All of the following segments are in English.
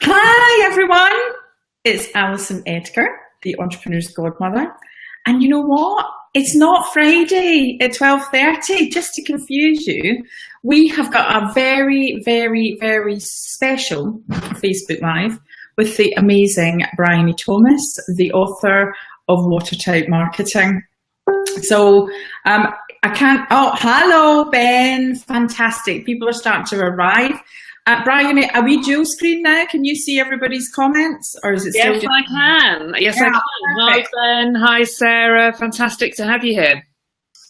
Hi everyone, it's Alison Edgar, the Entrepreneur's Godmother. And you know what? It's not Friday at 12.30, just to confuse you. We have got a very, very, very special Facebook Live with the amazing Bryony Thomas, the author of Watertight Marketing. So um, I can't, oh, hello, Ben, fantastic. People are starting to arrive. Uh, Bryony, are we dual screen now? Can you see everybody's comments or is it still? Yes, I can. Yes, yeah, I can. Perfect. Hi, Ben. Hi, Sarah. Fantastic to have you here.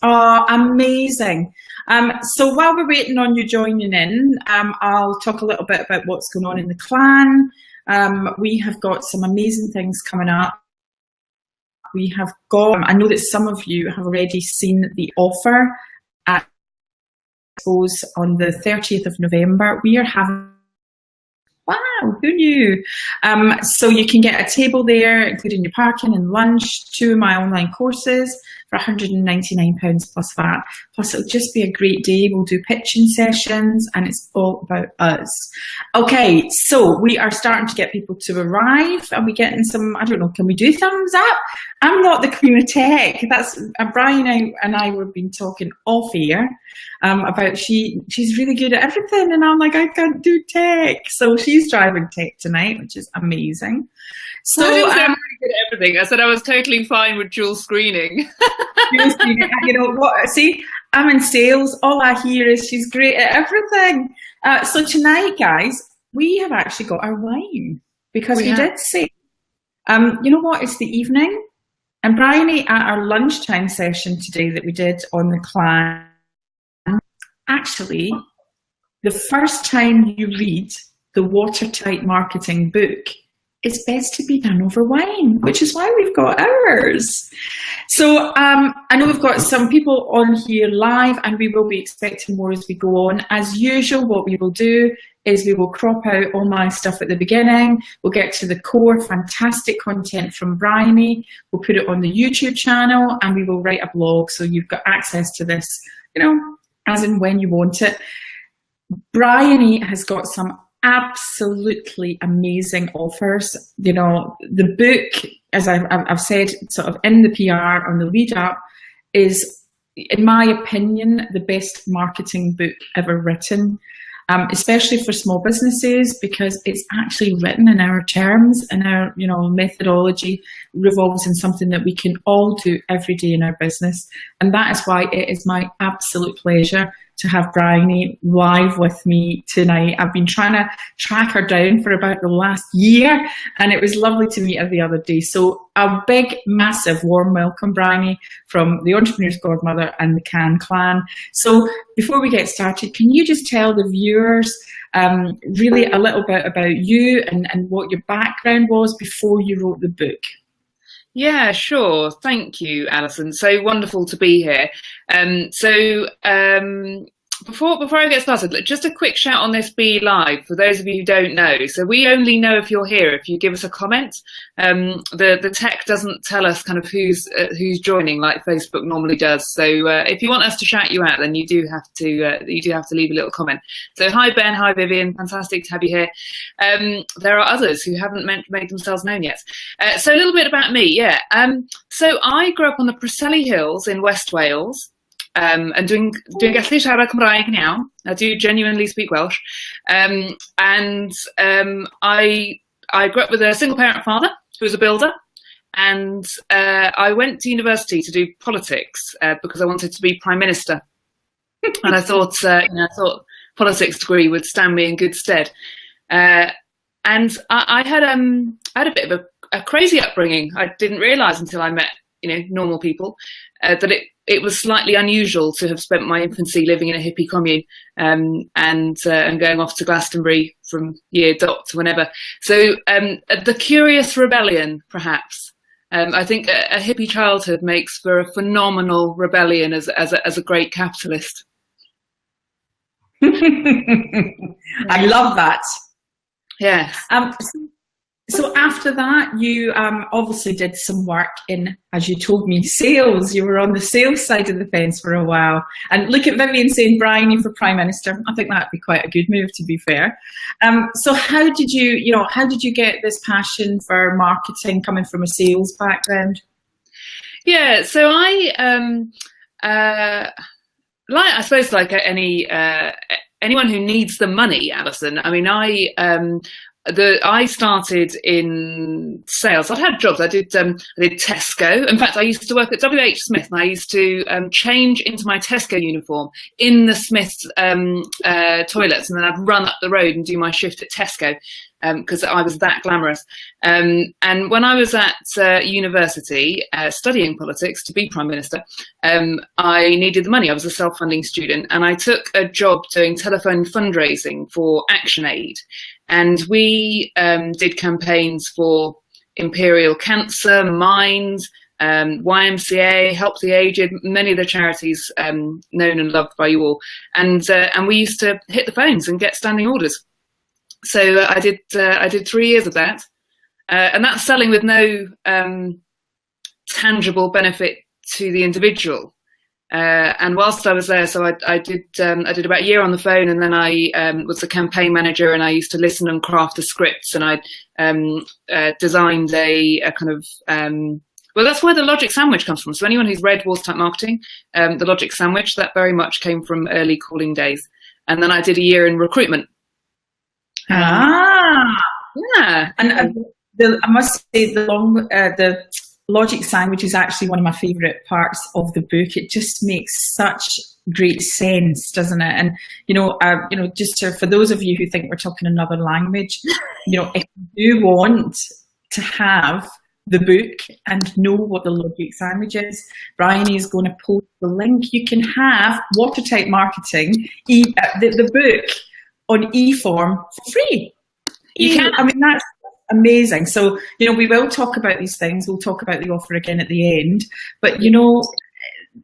Oh, amazing. Um, so while we're waiting on you joining in, um, I'll talk a little bit about what's going on in the clan. Um, we have got some amazing things coming up. We have got, I know that some of you have already seen the offer at Expos on the 30th of November. We are having who knew? Um, so you can get a table there, including your parking and lunch, two of my online courses, for £199 plus VAT. Plus it'll just be a great day. We'll do pitching sessions and it's all about us. Okay, so we are starting to get people to arrive. Are we getting some, I don't know, can we do thumbs up? I'm not the queen of tech. That's uh, Bryony and I were been talking off air um, about she she's really good at everything and I'm like, I can't do tech. So she's driving tech tonight, which is amazing. So I um, really good at everything. I said I was totally fine with dual screening. dual screening. You know what? See, I'm in sales. All I hear is she's great at everything. Uh, so tonight, guys, we have actually got our wine because we, we did say, um, you know what? It's the evening. And Bryony, at our lunchtime session today that we did on the clan, actually, the first time you read the watertight marketing book, it's best to be done over wine, which is why we've got ours. So um, I know we've got some people on here live and we will be expecting more as we go on. As usual, what we will do is we will crop out all my stuff at the beginning. We'll get to the core fantastic content from Bryony. We'll put it on the YouTube channel and we will write a blog so you've got access to this, you know, as and when you want it. Bryony has got some absolutely amazing offers. You know, the book, as I've, I've said, sort of in the PR on the lead up, is, in my opinion, the best marketing book ever written. Um, especially for small businesses because it's actually written in our terms and our you know methodology revolves in something that we can all do every day in our business and that is why it is my absolute pleasure to have Bryony live with me tonight. I've been trying to track her down for about the last year and it was lovely to meet her the other day. So a big, massive warm welcome, Bryony, from the Entrepreneur's Godmother and the Can Clan. So before we get started, can you just tell the viewers um, really a little bit about you and, and what your background was before you wrote the book? Yeah, sure. Thank you, Alison. So wonderful to be here. Um, so um, before before I get started, just a quick shout on this BeLive for those of you who don't know. So we only know if you're here if you give us a comment. Um, the the tech doesn't tell us kind of who's uh, who's joining like Facebook normally does. So uh, if you want us to shout you out, then you do have to uh, you do have to leave a little comment. So hi Ben, hi Vivian, fantastic to have you here. Um, there are others who haven't made themselves known yet. Uh, so a little bit about me, yeah. Um, so I grew up on the Preseli Hills in West Wales um, and dwi'n, dwi'n gallu siarad Cymraeg. I do genuinely speak Welsh. Um, and um, I, I grew up with a single parent father who was a builder. And uh, I went to university to do politics uh, because I wanted to be prime minister. and I thought, uh, you know, I thought politics degree would stand me in good stead. Uh, and I, I, had um, I had a bit of a, a crazy upbringing. I didn't realise until I met you know normal people uh, that it it was slightly unusual to have spent my infancy living in a hippie commune um, and uh, and going off to Glastonbury from year dot to whenever. So um, the curious rebellion, perhaps. Um, I think a, a, hippie childhood makes for a phenomenal rebellion as as a, as a great capitalist. I love that. Yes. Um, so after that, you um, obviously did some work in, as you told me, sales. You were on the sales side of the fence for a while. And look at Vivian saying, Bryony, you for Prime Minister. I think that'd be quite a good move, to be fair. Um, so how did you, you know, how did you get this passion for marketing coming from a sales background? Yeah, so I, um, uh, like I suppose, like any uh, anyone who needs the money, Alison. I mean, I um, the I started in sales. I'd had jobs. I did um, I did Tesco. In fact, I used to work at WH Smith, and I used to um, change into my Tesco uniform in the Smiths um, uh, toilets, and then I'd run up the road and do my shift at Tesco because um, I was that glamorous. Um, and when I was at uh, university uh, studying politics to be prime minister, um, I needed the money. I was a self-funding student, and I took a job doing telephone fundraising for ActionAid. And we um, did campaigns for Imperial Cancer, Minds, um, YMCA, Help the Aged, many of the charities um, known and loved by you all. And, uh, and we used to hit the phones and get standing orders. So uh, I did uh, I did three years of that, uh, and that's selling with no um, tangible benefit to the individual. Uh, and whilst I was there, so I, I did um, I did about a year on the phone, and then I um, was a campaign manager, and I used to listen and craft the scripts, and I um, uh, designed a, a, kind of um, well, that's where the logic sandwich comes from. So anyone who's read Watertight Marketing, um, the logic sandwich that very much came from early calling days. And then I did a year in recruitment. Ah, yeah, and uh, the, I must say the long uh, the logic sandwich is actually one of my favourite parts of the book. It just makes such great sense, doesn't it? And you know, uh, you know, just to, for those of you who think we're talking another language, you know, if you want to have the book and know what the logic sandwich is, Bryony is going to post the link. You can have watertight marketing, e uh, the, the book on e-form for free. You can. I mean, that's amazing. So, you know, we will talk about these things. We'll talk about the offer again at the end. But, you know,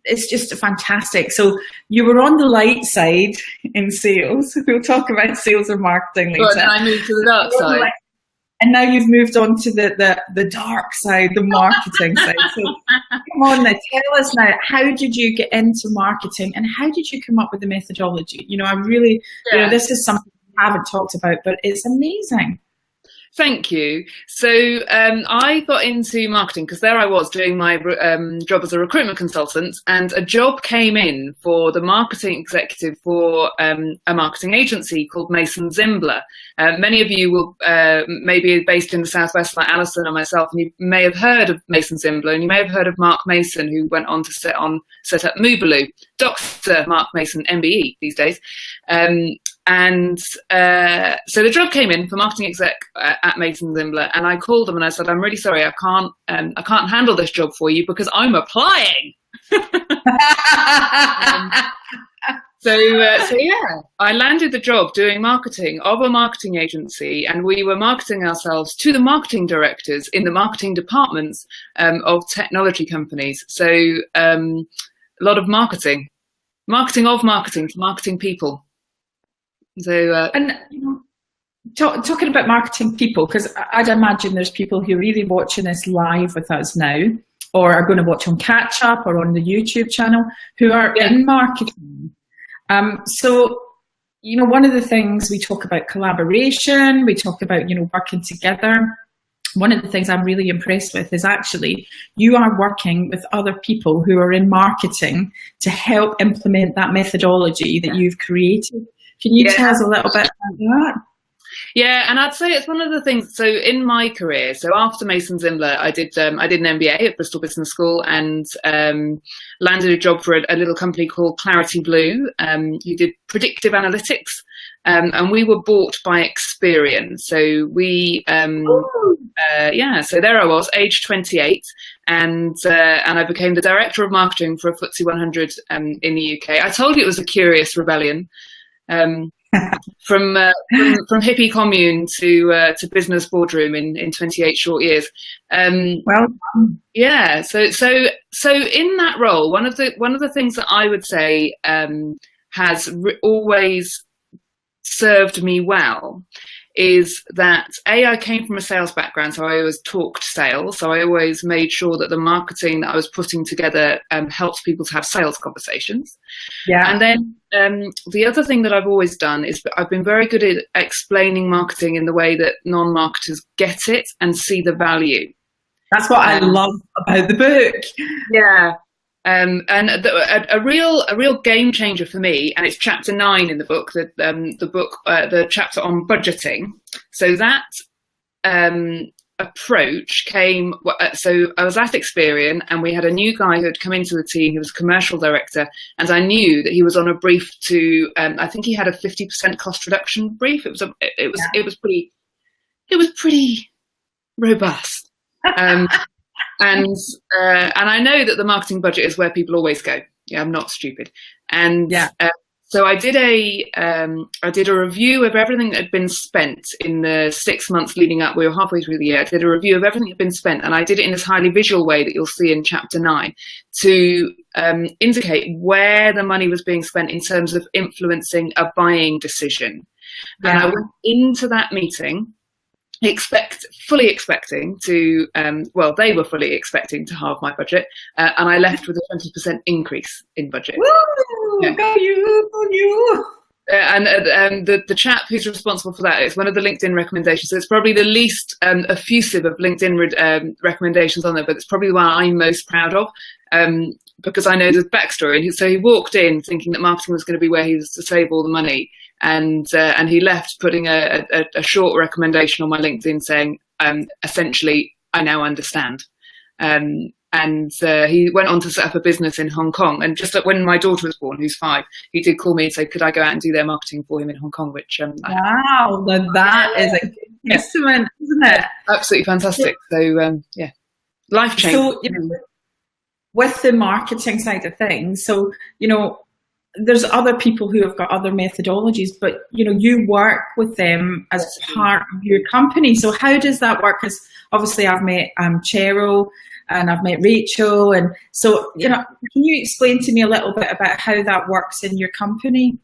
it's just fantastic. So you were on the light side in sales. We'll talk about sales and marketing later. But I moved to the dark side. And now you've moved on to the, the, the dark side, the marketing side. So come on now, tell us now, how did you get into marketing and how did you come up with the methodology? You know, I really, yeah. you know, this is something we haven't talked about, but it's amazing. Thank you. So um, I got into marketing because there I was doing my um, job as a recruitment consultant, and a job came in for the marketing executive for um, a marketing agency called Mason Zimbler. Uh, many of you will uh, maybe based in the southwest, like Alison and myself, and you may have heard of Mason Zimbler, and you may have heard of Mark Mason, who went on to set on set up Mubaloo. Dr. Mark Mason, MBE these days. And uh, so the job came in for marketing exec uh, at Mason Zimbler, and I called them and I said, "I'm really sorry, I can't, um, I can't handle this job for you because I'm applying." um, so, uh, so yeah, I landed the job doing marketing of a marketing agency, and we were marketing ourselves to the marketing directors in the marketing departments um, of technology companies. So, um, a lot of marketing, marketing of marketing marketing people. So, uh, and talk, talking about marketing people, because I'd imagine there's people who are really watching this live with us now, or are going to watch on catch up or on the YouTube channel, who are yeah. in marketing. Um, so, you know, one of the things we talk about collaboration, we talk about, you know, working together. One of the things I'm really impressed with is actually you are working with other people who are in marketing to help implement that methodology that you've created. Can you yeah. tell us a little bit about that? Yeah, and I'd say it's one of the things. So in my career, so after Mason Zimbler, I did um, I did an MBA at Bristol Business School and um, landed a job for a, a, little company called Clarity Blue. Um, who did predictive analytics, um, and we were bought by Experian. So we, um, uh, yeah, so there I was, age 28, and uh, and I became the director of marketing for a FTSE 100 um, in the UK. I told you it was a curious rebellion um, from, uh, from, from hippie commune to uh, to business boardroom in, in 28 short years. Um, well, yeah. So so so in that role, one of the one of the things that I would say um, has always served me well is that A, I came from a sales background, so I always talked sales. So I always made sure that the marketing that I was putting together um, helps people to have sales conversations. Yeah. And then um, the other thing that I've always done is I've been very good at explaining marketing in the way that non-marketers get it and see the value. That's what um, I love about the book. Yeah. Um, and the, a, a, real a real game changer for me, and it's chapter nine in the book, the um, the book uh, the chapter on budgeting. So that um, approach came. Uh, so I was at Experian, and we had a new guy who had come into the team. He was commercial director, and I knew that he was on a brief to. Um, I think he had a fifty percent cost reduction brief. It was a, it was yeah. it was pretty it was pretty robust. And uh, and I know that the marketing budget is where people always go. Yeah, I'm not stupid. And yeah. Uh, so I did a um, I did a review of everything that had been spent in the six months leading up. We were halfway through the year. I did a review of everything that had been spent, and I did it in this highly visual way that you'll see in chapter nine to um, indicate where the money was being spent in terms of influencing a buying decision. Yeah. And I went into that meeting expect fully expecting to um, well they were fully expecting to halve my budget uh, and i left with a 20% increase in budget Woo! Yeah. go you go you uh, and uh, the, the chap who's responsible for that is one of the LinkedIn recommendations. So it's probably the least um, effusive of LinkedIn um, recommendations on there, but it's probably the one I'm most proud of um, because I know the backstory. And so he walked in thinking that marketing was going to be where he was to save all the money and uh, and he left putting a, a, a, short recommendation on my LinkedIn saying, um, essentially, I now understand. Um, and uh, he went on to set up a business in Hong Kong. And just when my daughter was born, who's five, he did call me and say, could I go out and do their marketing for him in Hong Kong? Which um, wow, I, that is a testament, yeah. isn't it? Absolutely fantastic. So um, yeah, life change. So, you know, with the marketing side of things, so you know, there's other people who have got other methodologies, but you know, you work with them as part of your company. So how does that work? Because obviously I've met um, Cheryl and I've met Rachel. And so, you know, can you explain to me a little bit about how that works in your company?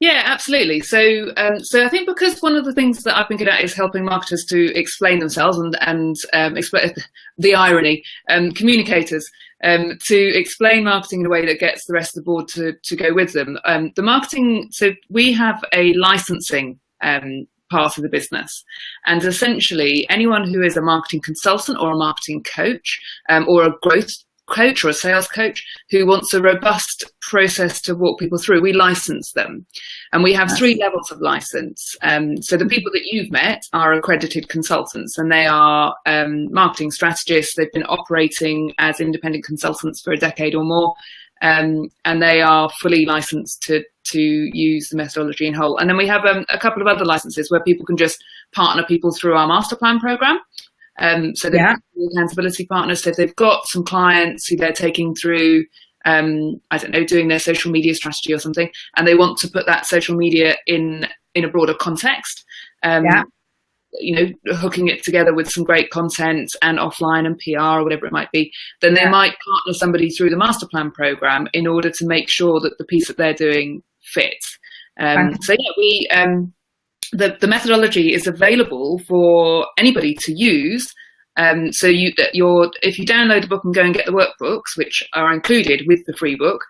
Yeah, absolutely. So, um, so I think because one of the things that I've been good at is helping marketers to explain themselves and and um, explain the irony, um, communicators um, to explain marketing in a way that gets the rest of the board to, to go with them. Um, the marketing, so we have a licensing um, part of the business. And essentially, anyone who is a marketing consultant or a marketing coach um, or a growth coach or a sales coach who wants a robust process to walk people through, we license them. And we have three levels of license. Um, so the people that you've met are accredited consultants and they are um, marketing strategists. They've been operating as independent consultants for a decade or more. Um, and they are fully licensed to, to use the methodology in whole. And then we have um, a couple of other licenses where people can just partner people through our master plan program. Um, so they're yeah. accountability partners. So they've got some clients who they're taking through, um, I don't know, doing their social media strategy or something, and they want to put that social media in in a broader context. Um, yeah. You know, hooking it together with some great content and offline and PR or whatever it might be, then they yeah. might partner somebody through the master plan program in order to make sure that the piece that they're doing fits. Um, so yeah, we um, the, the methodology is available for anybody to use. Um, so you, you're, if you download the book and go and get the workbooks, which are included with the free book,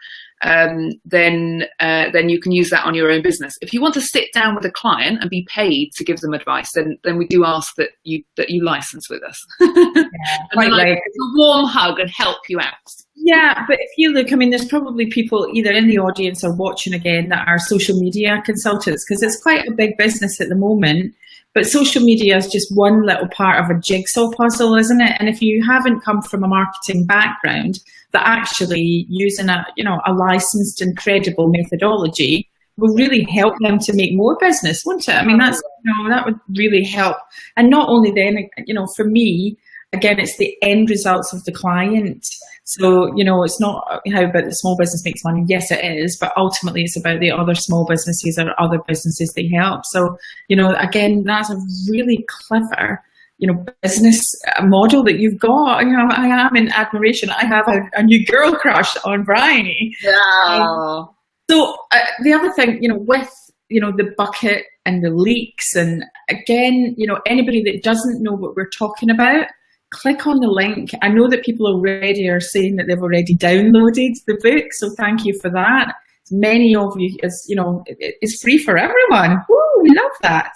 um, then uh, then you can use that on your own business. If you want to sit down with a client and be paid to give them advice, then then we do ask that you that you license with us. yeah, and like, a warm hug and help you out. Yeah, but if you look, I mean, there's probably people either in the audience or watching again that are social media consultants because it's quite a big business at the moment. But social media is just one little part of a jigsaw puzzle, isn't it? And if you haven't come from a marketing background, that actually using a, you know, a licensed and credible methodology will really help them to make more business, won't it? I mean, that's, you know, that would really help. And not only then, you know, for me, again, it's the end results of the client. So, you know, it's not how about the small business makes money. Yes, it is, but ultimately it's about the other small businesses or other businesses they help. So, you know, again, that's a really clever, you know, business model that you've got. You know, I am in admiration. I have a, a new girl crush on Bryony. Yeah. Um, so uh, the other thing, you know, with you know, the bucket and the leaks. And again, you know, anybody that doesn't know what we're talking about, click on the link. I know that people already are saying that they've already downloaded the book, so thank you for that. Many of you, is you know, it's free for everyone. Woo, we love that.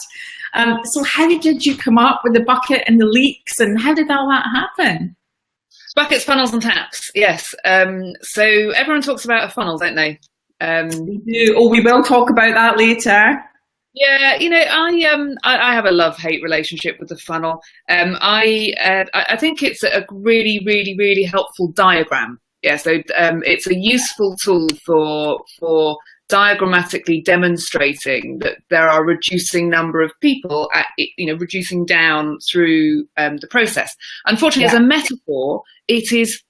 Um, so how did you come up with the bucket and the leaks, and how did all that happen? Buckets, funnels, and taps. Yes. Um, so everyone talks about a funnel, don't they? Um, we do. Oh, we will talk about that later. Yeah, you know, I um, I, I have a love-hate relationship with the funnel. Um, I uh, I think it's a really, really, really helpful diagram. Yeah, so um, it's a useful tool for for diagrammatically demonstrating that there are reducing number of people at you know reducing down through um, the process. Unfortunately, yeah. as a metaphor, it is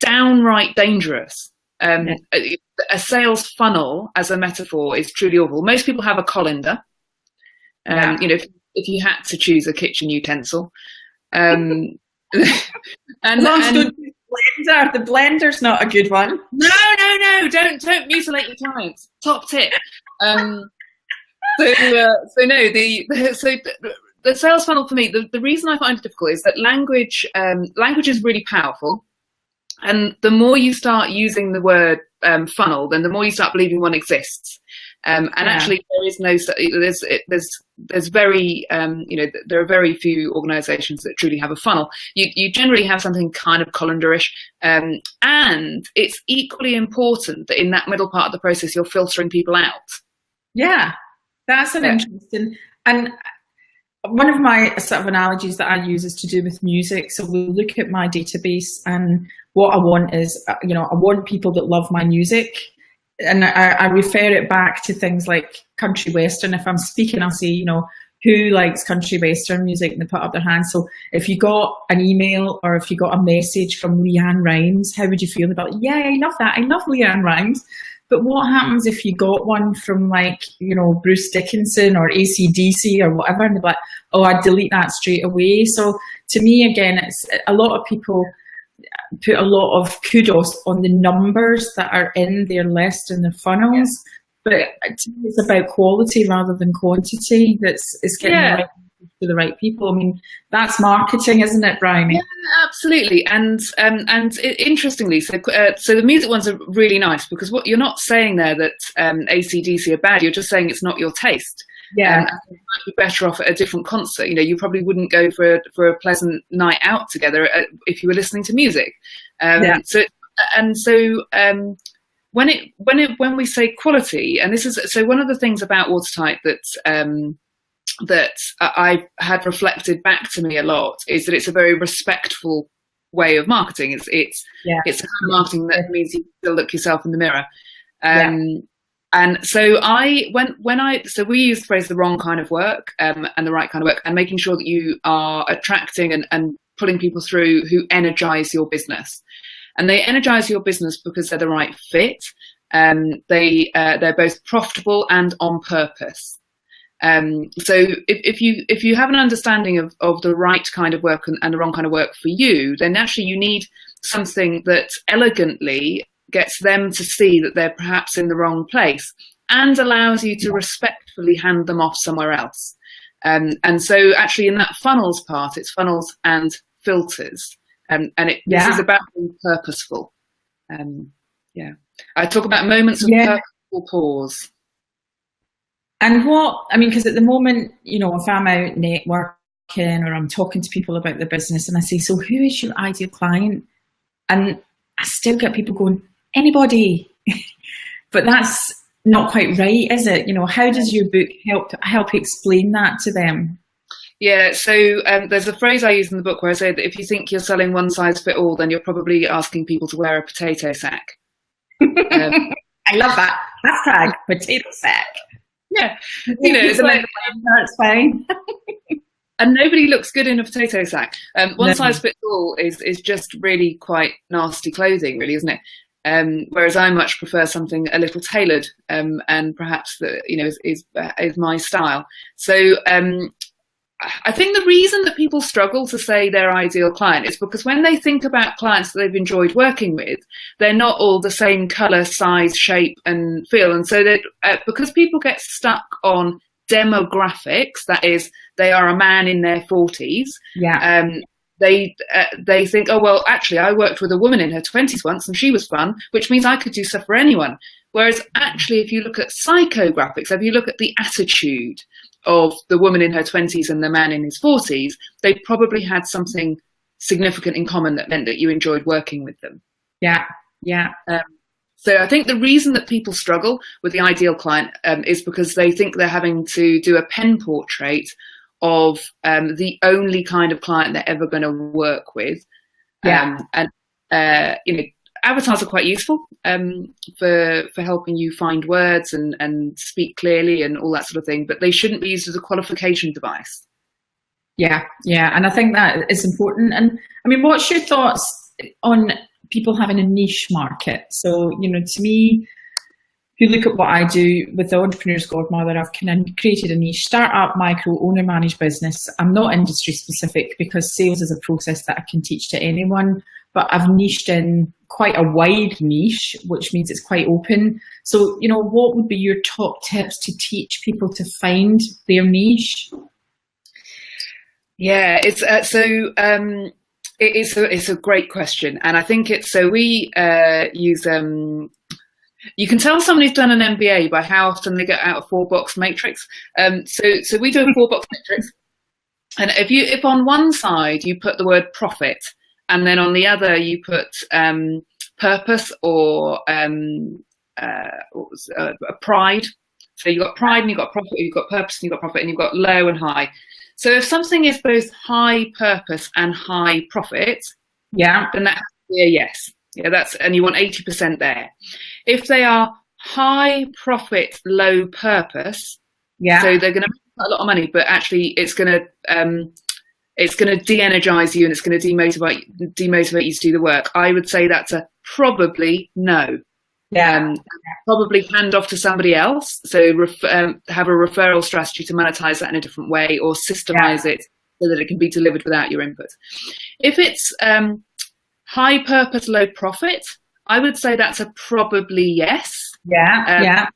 downright dangerous. Um, yeah. a, a, sales funnel as a metaphor is truly awful. Most people have a colander. Um, yeah. You know, if, if, you had to choose a kitchen utensil, um, and, and blender. The blender's not a good one. No, no, no! Don't don't mutilate your clients. Top tip. Um, so, uh, so no, the, the so the sales funnel for me. The, the reason I find it difficult is that language um, language is really powerful, and the more you start using the word um, funnel, then the more you start believing one exists. Um, and yeah. actually, there is no there's there's there's very um, you know there are very few organisations that truly have a funnel. You you generally have something kind of colanderish, um, and it's equally important that in that middle part of the process you're filtering people out. Yeah, that's an yeah. interesting and one of my sort of analogies that I use is to do with music. So we look at my database and what I want is, uh, you know, I want people that love my music and I, I, refer it back to things like country western. If I'm speaking, I'll say, you know, who likes country western music and they put up their hands. So if you got an email or if you got a message from LeAnn Rimes, how would you feel about, yeah, I love that. I love LeAnn Rimes. But what happens if you got one from like, you know, Bruce Dickinson or ACDC or whatever, and they're like, oh, I'd delete that straight away. So to me, again, it's a lot of people put a lot of kudos on the numbers that are in their list and the funnels. But it's about quality rather than quantity. That's it's getting yeah. right to the right people. I mean, that's marketing, isn't it, Bryony? Yeah, absolutely. And um, and it, interestingly, so uh, so the music ones are really nice because what you're not saying there that um, ACDC are bad. You're just saying it's not your taste yeah, um, might be better off at a different concert. You know, you probably wouldn't go for a, for a pleasant night out together uh, if you were listening to music. Um, yeah. So and so um, when it when it when we say quality, and this is so one of the things about Watertight that um, that I've had reflected back to me a lot is that it's a very respectful way of marketing. It's it's yeah. it's marketing that means you still look yourself in the mirror. Um, yeah. And so I, when, when I, so we use the phrase the wrong kind of work um, and the right kind of work and making sure that you are attracting and, and pulling people through who energize your business. And they energize your business because they're the right fit. Um, they, uh, they're both profitable and on purpose. Um, so if, if, you if you have an understanding of, of the right kind of work and, and the wrong kind of work for you, then naturally you need something that elegantly gets them to see that they're perhaps in the wrong place and allows you to respectfully hand them off somewhere else. Um, and so actually in that funnels part, it's funnels and filters. Um, and it, yeah. this is about being purposeful. Um, yeah. I talk about moments of yeah. purposeful pause. And what, I mean, because at the moment, you know, if I'm out networking or I'm talking to people about the business and I say, so who is your ideal client? And I still get people going, anybody. but that's not quite right, is it? You know, how does your book help help explain that to them? Yeah, so um, there's a phrase I use in the book where I say that if you think you're selling one size fit all, then you're probably asking people to wear a potato sack. Um, I love that hashtag potato sack. Yeah, you know, it's like that's fine. and nobody looks good in a potato sack. Um, one no. size fits all is is just really quite nasty clothing, really, isn't it? Um, whereas I much prefer something a little tailored um, and perhaps the, you know is, is, is my style. So um, I think the reason that people struggle to say their ideal client is because when they think about clients that they've enjoyed working with, they're not all the same color, size, shape, and feel. And so that uh, because people get stuck on demographics, that is, they are a man in their forties. Yeah. Um, they uh, they think, oh well, actually, I worked with a woman in her twenties once, and she was fun, which means I could do stuff for anyone. Whereas actually, if you look at psychographics, if you look at the attitude of the woman in her 20s and the man in his 40s, they probably had something significant in common that meant that you enjoyed working with them. Yeah, yeah. Um, so I think the reason that people struggle with the ideal client um, is because they think they're having to do a pen portrait of um, the only kind of client they're ever going to work with. Yeah. Um, and, uh, you know, avatars are quite useful um, for for helping you find words and and speak clearly and all that sort of thing. But they shouldn't be used as a qualification device. Yeah, yeah, and I think that is important. And I mean, what's your thoughts on people having a niche market? So you know, to me, if you look at what I do with the Entrepreneur's Godmother, I've created a niche, startup, micro, owner managed business. I'm not industry specific because sales is a process that I can teach to anyone, but I've niched in quite a wide niche, which means it's quite open. So, you know, what would be your top tips to teach people to find their niche? Yeah, it's uh, so um, it's a it's a great question, and I think it's so we uh, use um, you can tell somebody's done an MBA by how often they get out a four box matrix. Um, so so we do a four box matrix, and if you if on one side you put the word profit, and then on the other you put um, purpose or um, uh, uh, pride. So you've got pride and you've got profit, you've got purpose and you've got profit, and you've got low and high. So if something is both high purpose and high profit, yeah, then that has to be a yes. Yeah, that's and you want 80% there. If they are high profit, low purpose, yeah, so they're going to make a lot of money, but actually it's going to um, it's going to de-energize you and it's going to demotivate demotivate you to do the work. I would say that's a probably no. Yeah. Um, probably hand off to somebody else. So um, have a referral strategy to monetize that in a different way or systemize yeah. it so that it can be delivered without your input. If it's um, high purpose, low profit, I would say that's a probably yes. Yeah, um, yeah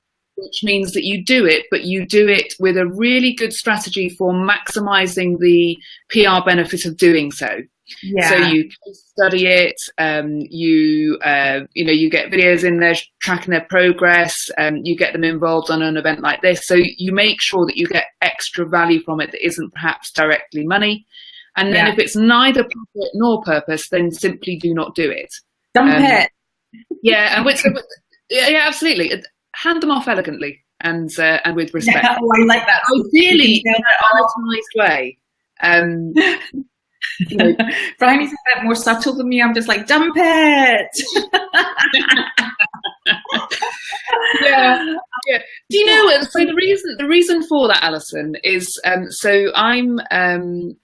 which means that you do it, but you do it with a really good strategy for maximizing the PR benefit of doing so. Yeah. So you study it, um, you uh, you know you get videos in there tracking their progress, um, you get them involved on an event like this. So you make sure that you get extra value from it that isn't perhaps directly money. And then yeah. if it's neither profit nor purpose, then simply do not do it. Dump um, it. Yeah, and which, yeah, absolutely hand them off elegantly and uh, and with respect. Yeah, oh, I like that. Ideally, in an way. Um, you know. Bryony's a bit more subtle than me. I'm just like, dump it. yeah, yeah. Do you know what? So the reason the reason for that, Alison, is um, so I'm um,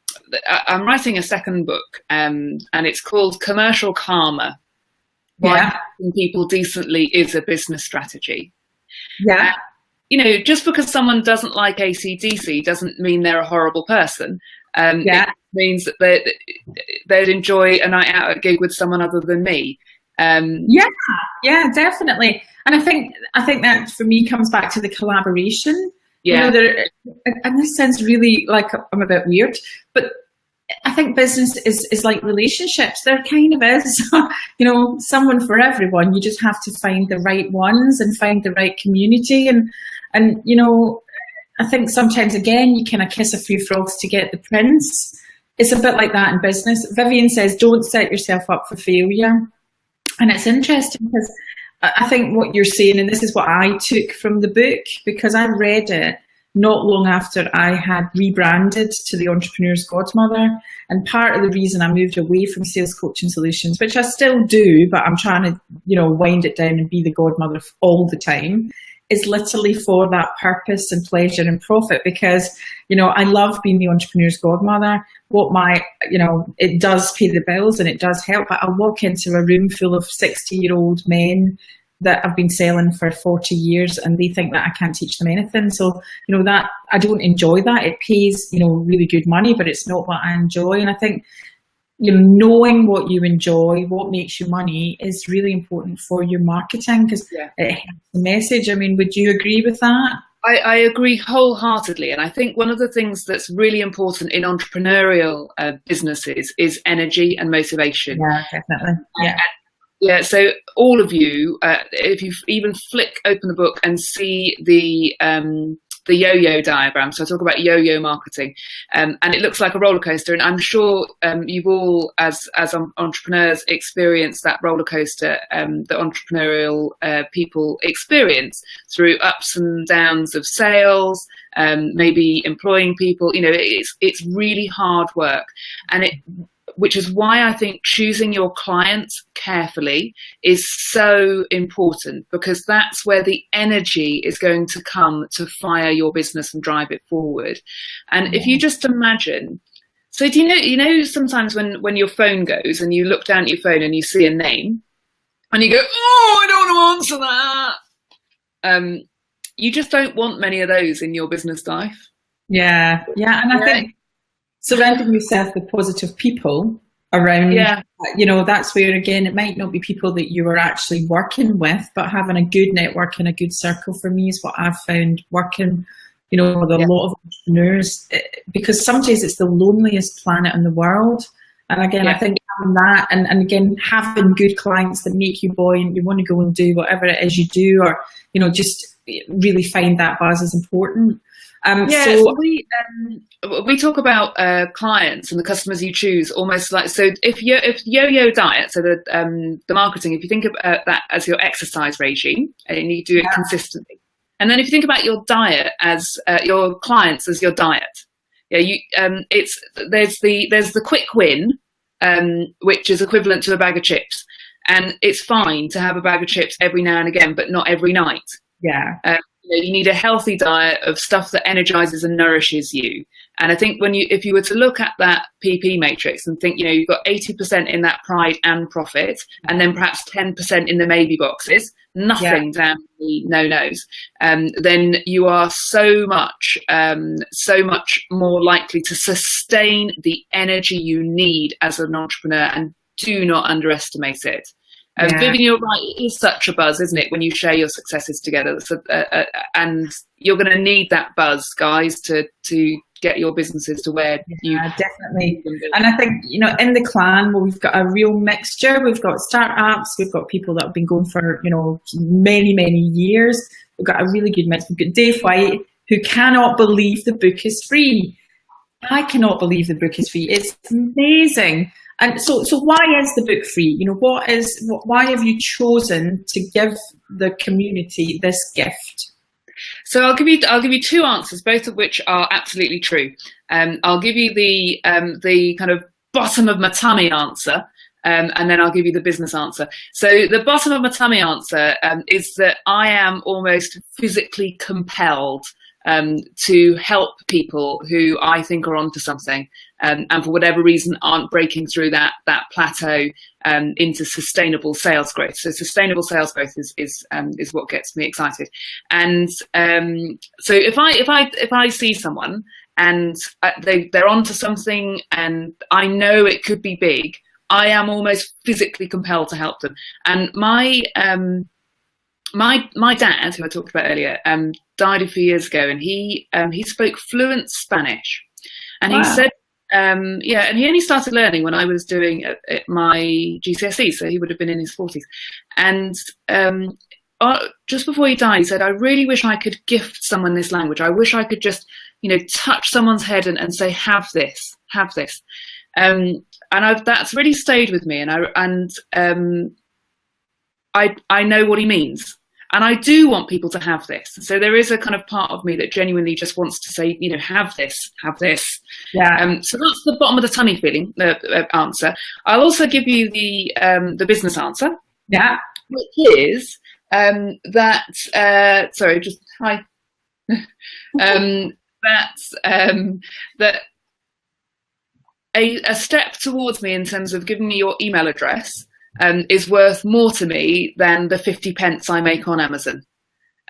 I'm writing a second book, um, and it's called Commercial Karma. Why yeah. people decently is a business strategy. Yeah. Uh, you know, just because someone doesn't like ACDC doesn't mean they're a horrible person. Um, yeah. It means that they, they'd enjoy a night out at gig with someone other than me. Um, yeah, yeah, definitely. And I think I think that for me comes back to the collaboration. Yeah. You know, there, and this sounds really like I'm a bit weird, but I think business is, is like relationships. There kind of is, you know, someone for everyone. You just have to find the right ones and find the right community. And, and, you know, I think sometimes again, you kind of kiss a few frogs to get the prince. It's a bit like that in business. Vivian says, don't set yourself up for failure. And it's interesting because I think what you're saying, and this is what I took from the book, because I read it not long after I had rebranded to the Entrepreneur's Godmother. And part of the reason I moved away from sales coaching solutions, which I still do, but I'm trying to, you know, wind it down and be the godmother all the time, is literally for that purpose and pleasure and profit because, you know, I love being the entrepreneur's godmother. What my, you know, it does pay the bills and it does help. But I walk into a room full of 60 year old men that I've been selling for 40 years and they think that I can't teach them anything. So, you know, that I don't enjoy that. It pays, you know, really good money, but it's not what I enjoy. And I think, you know, knowing what you enjoy, what makes you money is really important for your marketing because yeah. it helps the message. I mean, would you agree with that? I, I, agree wholeheartedly. And I think one of the things that's really important in entrepreneurial uh, businesses is energy and motivation. Yeah, definitely. Yeah. Yeah, so all of you, uh, if you even flick open the book and see the um, the yo-yo diagram, so I talk about yo-yo marketing, um, and it looks like a roller coaster. And I'm sure um, you've all, as as entrepreneurs, experienced that roller coaster um, that entrepreneurial uh, people experience through ups and downs of sales, um, maybe employing people. You know, it's it's really hard work, and it which is why I think choosing your clients carefully is so important because that's where the energy is going to come to fire your business and drive it forward. And if you just imagine, so do you know, you know, sometimes when, when your phone goes and you look down at your phone and you see a name and you go, oh, I don't want to answer that. Um, you just don't want many of those in your business life. Yeah, yeah, and I think surrounding yourself with positive people around yeah you know that's where again it might not be people that you are actually working with but having a good network and a good circle for me is what i've found working you know with a yeah. lot of entrepreneurs eh, because sometimes it's the loneliest planet in the world and again yeah. i think having that and, and again having good clients that make you buoyant you want to go and do whatever it is you do or you know just really find that buzz is important um, yeah, so, we um, we talk about uh, clients and the customers you choose almost like so. If you if yo-yo diet, so the um, the marketing, if you think of uh, that as your exercise regime and you do it yeah. consistently, and then if you think about your diet as uh, your clients as your diet, yeah, you um, it's there's the there's the quick win, um, which is equivalent to a bag of chips, and it's fine to have a bag of chips every now and again, but not every night. Yeah. Um, you, know, you need a healthy diet of stuff that energizes and nourishes you. And I think when you, if you were to look at that PP matrix and think, you know, you've got 80% in that pride and profit, and then perhaps 10% in the maybe boxes, nothing yeah. down the no-nos, um, then you are so much, um, so much more likely to sustain the energy you need as an entrepreneur and do not underestimate it. Um, yeah. Vivian, you're right. It is such a buzz, isn't it, when you share your successes together? So, uh, uh, and you're going to need that buzz, guys, to to get your businesses to where you yeah, definitely. And I think you know, in the clan, well, we've got a real mixture. We've got startups. We've got people that have been going for you know many many years. We've got a really good mix. We've got Dave White, who cannot believe the book is free. I cannot believe the book is free. It's amazing. And so, so why is the book free? You know, what is, why have you chosen to give the community this gift? So I'll give you, I'll give you two answers, both of which are absolutely true. Um, I'll give you the, um, the kind of bottom of my tummy answer, um, and then I'll give you the business answer. So the bottom of my tummy answer um, is that I am almost physically compelled um, to help people who I think are onto something um, and for whatever reason aren't breaking through that that plateau um, into sustainable sales growth. So sustainable sales growth is is um, is what gets me excited. And um, so if I if I if I see someone and uh, they they're onto something and I know it could be big, I am almost physically compelled to help them. And my um, my my dad, who I talked about earlier, um, died a few years ago, and he um, he spoke fluent Spanish, and wow. he said, um, yeah, and he only started learning when I was doing uh, uh my GCSE, so he would have been in his forties, and um, uh, just before he died, he said, "I really wish I could gift someone this language. I wish I could just, you know, touch someone's head and, and say, have this, have this." Um, and I've, that's really stayed with me, and I and um, I I know what he means. And I do want people to have this. So there is a kind of part of me that genuinely just wants to say, you know, have this, have this. Yeah. Um, so that's the bottom of the tummy feeling uh, uh, answer. I'll also give you the um, the business answer. Yeah. Which is um, that. Uh, sorry, just hi. um, that's um, that a, a step towards me in terms of giving me your email address um, is worth more to me than the 50 pence I make on Amazon.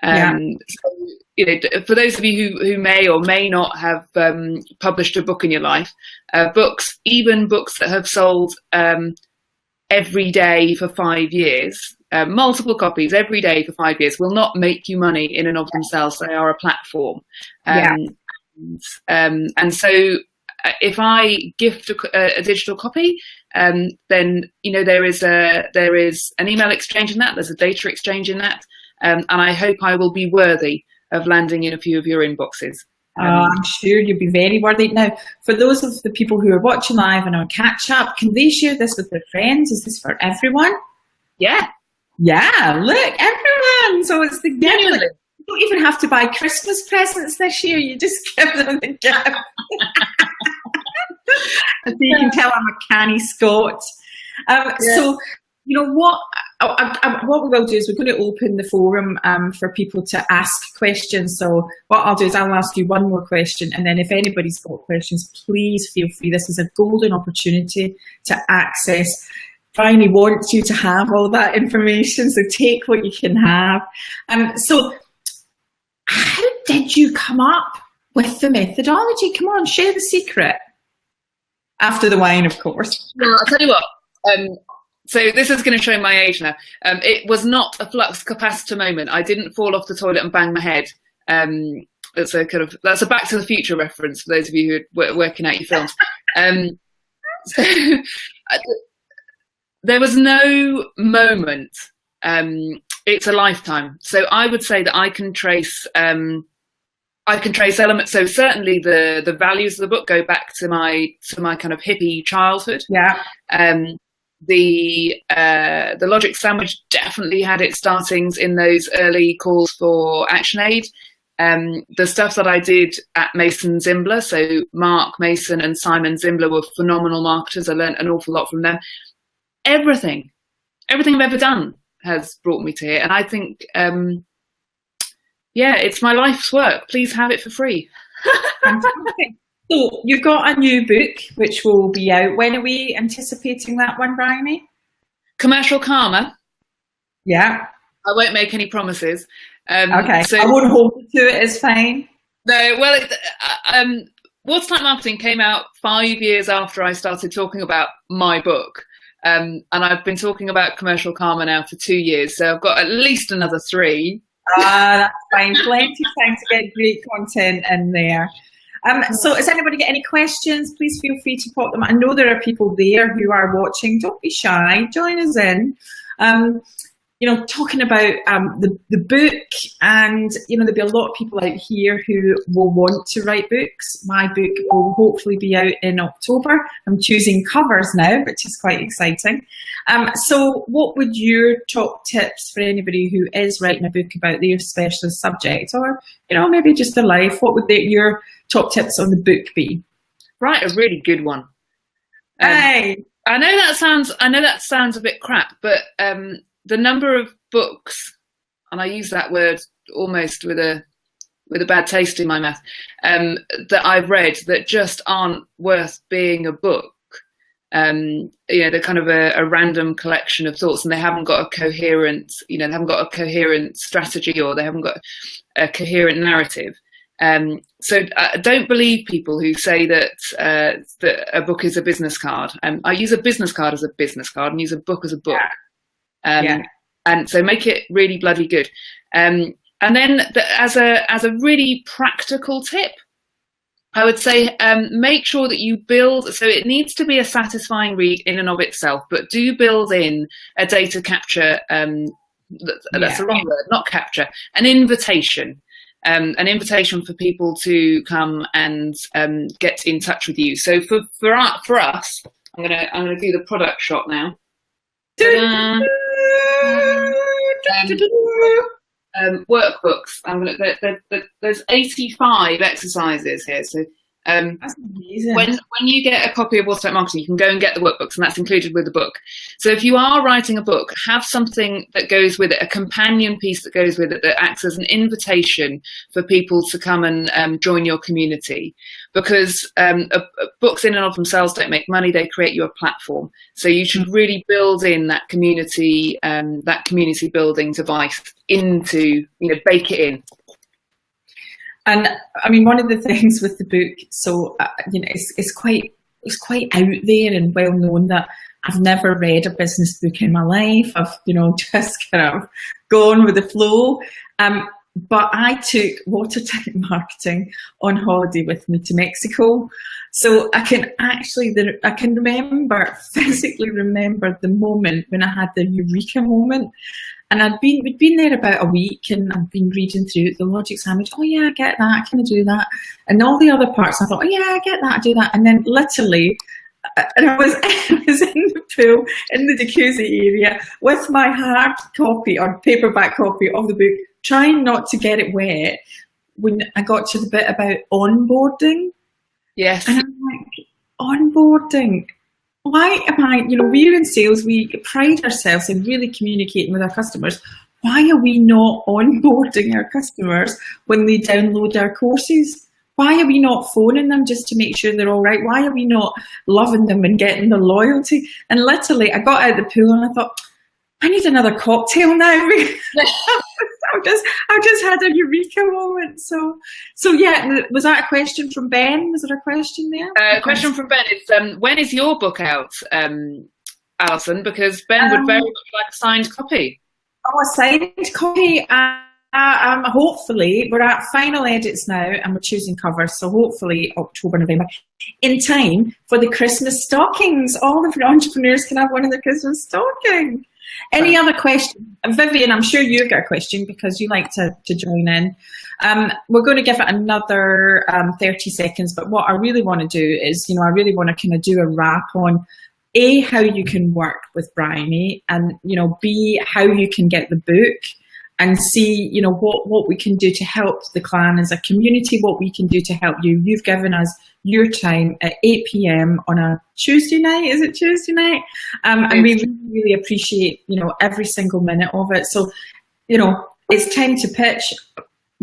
Um, yeah. so, you know, for those of you who, who may or may not have um, published a book in your life, uh, books, even books that have sold um, every day for five years, uh, multiple copies every day for five years, will not make you money in and of themselves. They are a platform. yeah. Um, and, um, and so uh, if I gift a, a digital copy, um, then you know there is a there is an email exchange in that. There's a data exchange in that, um, and I hope I will be worthy of landing in a few of your inboxes. Oh, I'm sure you'll be very worthy. Now, for those of the people who are watching live and on catch up, can they share this with their friends? Is this for everyone? Yeah. Yeah, look, everyone. So it's the gift. You don't even have to buy Christmas presents this year. You just give them the gift. so you can tell I'm a canny Scot. Um, yeah. So, you know what? I, I, what we will do is we're going to open the forum um, for people to ask questions. So what I'll do is I'll ask you one more question, and then if anybody's got questions, please feel free. This is a golden opportunity to access. Bryony wants you to have all that information, so take what you can have. Um, so how did you come up with the methodology? Come on, share the secret. After the wine, of course. I'll tell you what. Um, so this is going to show my age now. Um, it was not a flux capacitor moment. I didn't fall off the toilet and bang my head. Um, that's a kind of that's a Back to the Future reference for those of you who are working out your films. Um, so, there was no moment. Um, it's a lifetime. So I would say that I can trace um, I can trace elements. So certainly the the values of the book go back to my to my kind of hippie childhood. Yeah. Um, the uh, the logic sandwich definitely had its startings in those early calls for ActionAid. Um, the stuff that I did at Mason Zimbler, so Mark Mason and Simon Zimbler were phenomenal marketers. I learned an awful lot from them. Everything, everything I've ever done has brought me to here, and I think um, yeah, it's my life's work. Please have it for free. so you've got a new book which will be out. When are we anticipating that one, Bryony? Commercial Karma. Yeah. I won't make any promises. Um, okay. So I won't hold you to it. It's fine. No. Well, it, uh, um, Watertight Marketing came out five years after I started talking about my book. Um, and I've been talking about commercial karma now for two years. So I've got at least another three Ah, that's fine. Plenty of time to get great content in there. Um, so has anybody got any questions? Please feel free to pop them. I know there are people there who are watching. Don't be shy. Join us in. Um, you know, talking about um, the, the book and, you know, there'll be a lot of people out here who will want to write books. My book will hopefully be out in October. I'm choosing covers now, which is quite exciting. Um, so what would your top tips for anybody who is writing a book about their specialist subject or, you know, maybe just their life, what would your top tips on the book be? Right, a really good one. Um, hey. I know that sounds I know that sounds a bit crap, but um, the number of books, and I use that word almost with a with a bad taste in my mouth, um, that I've read that just aren't worth being a book. Um, you know, they're kind of a, a, random collection of thoughts, and they haven't got a coherent, you know, they haven't got a coherent strategy or they haven't got a coherent narrative. Um, so uh, don't believe people who say that uh, that a book is a business card. Um, I use a business card as a business card and use a book as a book. Yeah. Um, yeah. And so make it really bloody good. Um, and then the, as a as a really practical tip, I would say um, make sure that you build. So it needs to be a satisfying read in and of itself, but do build in a data capture. Um, that, yeah. That's a wrong word, not capture. An invitation. Um, an invitation for people to come and um, get in touch with you. So for for our, for us, I'm gonna I'm gonna do the product shot now. Um, workbooks. I'm gonna, there, there, there's 85 exercises here. So Um. When when you get a copy of Watertight Marketing, you can go and get the workbooks, and that's included with the book. So if you are writing a book, have something that goes with it, a companion piece that goes with it that acts as an invitation for people to come and um, join your community. Because um, books in and of themselves don't make money; they create you a platform. So you should really build in that community, um, that community building device into, you know, bake it in. And I mean, one of the things with the book, so uh, you know, it's, it's quite it's quite out there and well known that I've never read a business book in my life. I've you know just kind of gone with the flow. Um, but I took watertight marketing on holiday with me to Mexico. So I can actually, I can remember, physically remember the moment when I had the eureka moment. And I'd been, we'd been there about a week and I'd been reading through the logic sandwich. Oh yeah, I get that. Can I do that? And all the other parts, I thought, oh yeah, I get that. I do that. And then literally, uh, and I was, I was in the pool in the jacuzzi area with my hard copy or paperback copy of the book, trying not to get it wet. When I got to the bit about onboarding, yes, and I'm like, onboarding why am I, you know, we're in sales, we pride ourselves in really communicating with our customers. Why are we not onboarding our customers when they download our courses? Why are we not phoning them just to make sure they're all right? Why are we not loving them and getting the loyalty? And literally, I got out of the pool and I thought, I need another cocktail now. I've just I've just had a eureka moment. So so yeah, was that a question from Ben? Was there a question there? Uh, question from Ben is um, when is your book out, um, Alison? Because Ben um, would very much like a signed copy. Oh, a signed copy. Uh, um, hopefully, we're at final edits now and we're choosing covers. So hopefully October, November, in time for the Christmas stockings. All of the entrepreneurs can have one of the Christmas stockings. Any other questions? Vivian, I'm sure you've got a question because you like to, to join in. Um, we're going to give it another um, 30 seconds, but what I really want to do is, you know, I really want to kind of do a wrap on A, how you can work with Bryony and, you know, B, how you can get the book and see, you know, what, what we can do to help the clan as a community, what we can do to help you. You've given us your time at 8 p.m. on a Tuesday night. Is it Tuesday night? Um, and we really, really appreciate, you know, every single minute of it. So, you know, it's time to pitch.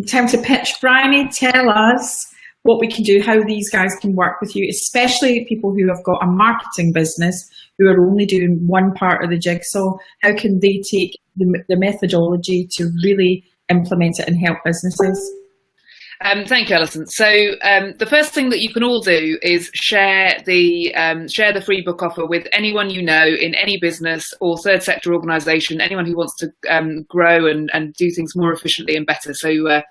Time to pitch. Bryony, tell us what we can do, how these guys can work with you, especially people who have got a marketing business who are only doing one part of the jigsaw. How can they take the, the methodology to really implement it and help businesses? Um, thank you, Alison. So um, the first thing that you can all do is share the um, share the free book offer with anyone you know in any business or third sector organisation, anyone who wants to um, grow and, and do things more efficiently and better. So uh,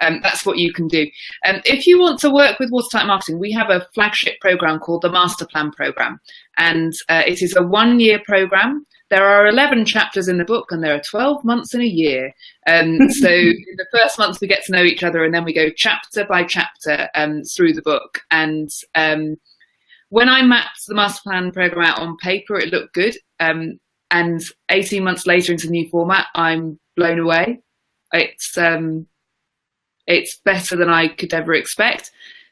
um, that's what you can do. Um, if you want to work with Watertight Marketing, we have a flagship program called the Master Plan Program. And uh, it is a one year program. There are 11 chapters in the book and there are 12 months in a year. Um, so in the first months we get to know each other and then we go chapter by chapter um, through the book. And um, when I mapped the Master Plan Program out on paper, it looked good. Um, and 18 months later into the new format, I'm blown away. It's um, it's better than I could ever expect.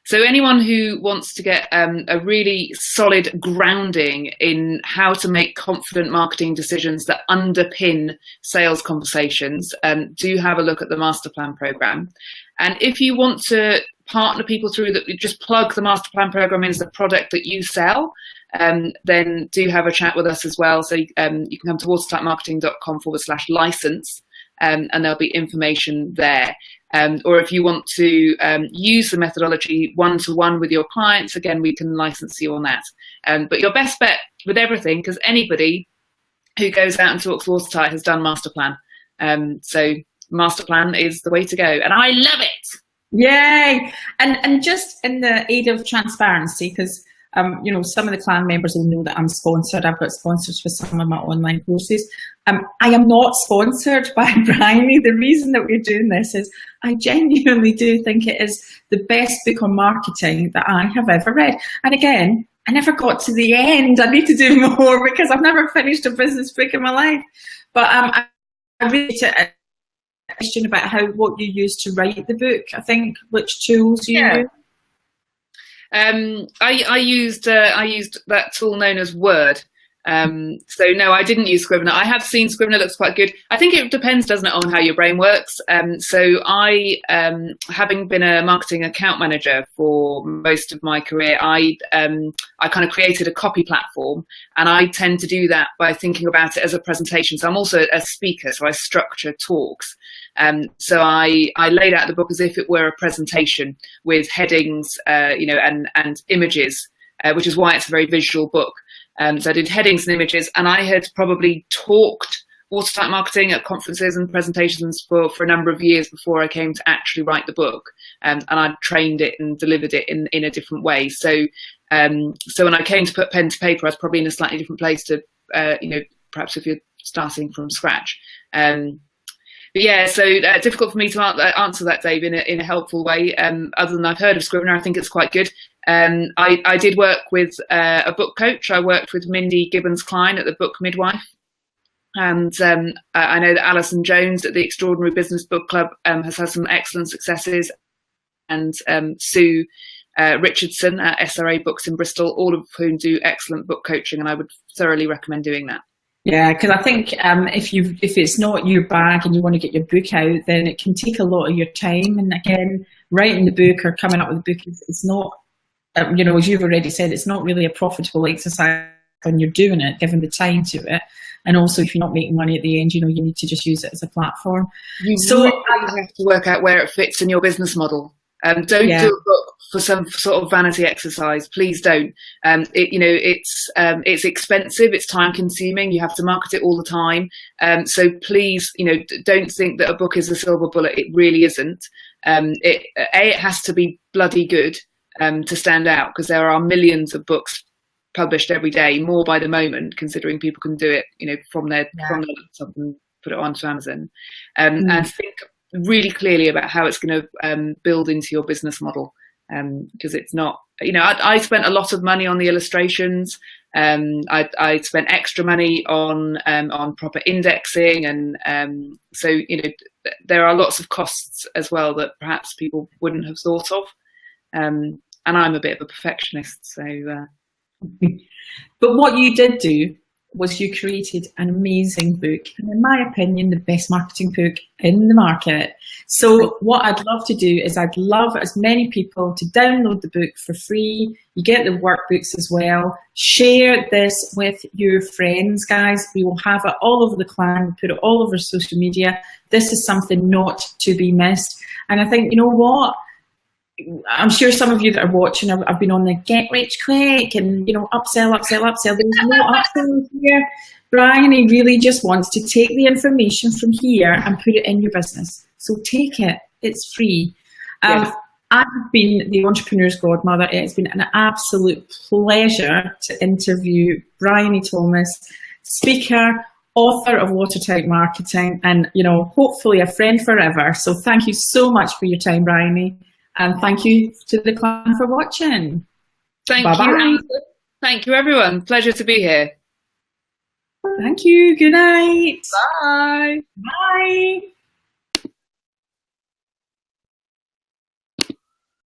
So anyone who wants to get um, a really solid grounding in how to make confident marketing decisions that underpin sales conversations, um, do have a look at the master plan program. And if you want to partner people through that, just plug the master plan program in as the product that you sell, um, then do have a chat with us as well. So um, you can come to watertightmarketing.com forward slash license um, and there'll be information there. Um, or if you want to um, use the methodology one-to-one -one with your clients, again, we can license you on that. Um, but your best bet with everything, because anybody who goes out and talks watertight has done master plan. Um, so master plan is the way to go. And I love it. Yay! And, and just in the aid of transparency, because um, you know, some of the clan members will know that I'm sponsored. I've got sponsors for some of my online courses. Um, I am not sponsored by Bryony. The reason that we're doing this is I genuinely do think it is the best book on marketing that I have ever read. And again, I never got to the end. I need to do more because I've never finished a business book in my life. But um, I, I really a question about how what you use to write the book. I think which tools you yeah. use. Um, I, I used uh, I used that tool known as Word. Um, so no, I didn't use Scrivener. I have seen Scrivener looks quite good. I think it depends, doesn't it, on how your brain works. Um, so I, um, having been a marketing account manager for most of my career, I um, I kind of created a copy platform, and I tend to do that by thinking about it as a presentation. So I'm also a speaker, so I structure talks. Um, so I I laid out the book as if it were a presentation with headings, uh, you know, and and images, uh, which is why it's a very visual book. Um, so I did headings and images, and I had probably talked watertight marketing at conferences and presentations for, for a number of years before I came to actually write the book. Um, and I trained it and delivered it in, in a different way. So, um, so when I came to put pen to paper, I was probably in a slightly different place to, uh, you know, perhaps if you're starting from scratch. Um, but yeah, so uh, difficult for me to uh, answer that, Dave, in a, in a helpful way. Um, other than I've heard of Scrivener, I think it's quite good. Um, I, I, did work with uh, a book coach. I worked with Mindy Gibbins Klein at the Book Midwife. And um, I know that Alison Jones at the Extraordinary Business Book Club um, has had some excellent successes. And um, Sue uh, Richardson at SRA Books in Bristol, all of whom do excellent book coaching. And I would thoroughly recommend doing that. Yeah, because I think um, if you if it's not your bag and you want to get your book out, then it can take a lot of your time. And again, writing the book or coming up with the book is, is not um, you know, as you've already said, it's not really a profitable exercise when you're doing it, given the time to it. And also, if you're not making money at the end, you know, you need to just use it as a platform. You so really have to work out where it fits in your business model. Um, don't yeah. do a book for some sort of vanity exercise. Please don't. Um, it, you know, it's um, it's expensive. It's time consuming. You have to market it all the time. Um, so please, you know, don't think that a book is a silver bullet. It really isn't. Um, it a it has to be bloody good um, to stand out because there are millions of books published every day, more by the moment, considering people can do it, you know, from their yeah. from their laptop and put it onto Amazon, um, mm. and think really clearly about how it's going to um, build into your business model because um, it's not, you know, I, I, spent a lot of money on the illustrations. Um, I, I, spent extra money on um, on proper indexing, and so you know, there are lots of costs as well that perhaps people wouldn't have thought of. And I'm a bit of a perfectionist. So, uh... but what you did do was you created an amazing book, and in my opinion, the best marketing book in the market. So what I'd love to do is I'd love as many people to download the book for free. You get the workbooks as well. Share this with your friends, guys. We will have it all over the clan, we put it all over social media. This is something not to be missed. And I think, you know what? I'm sure some of you that are watching have, have, been on the get rich quick and, you know, upsell, upsell, upsell. There's no upsell here. Bryony, he really just wants to take the information from here and put it in your business. So take it. It's free. Um, yes. I've been the entrepreneur's godmother. It's been an absolute pleasure to interview Bryony Thomas, speaker, author of Watertight Marketing, and you know, hopefully a friend forever. So thank you so much for your time, Bryony. And thank you to the clan for watching. Thank Bye -bye. you. Thank you, everyone. Pleasure to be here. Thank you. Good night. Bye. Bye.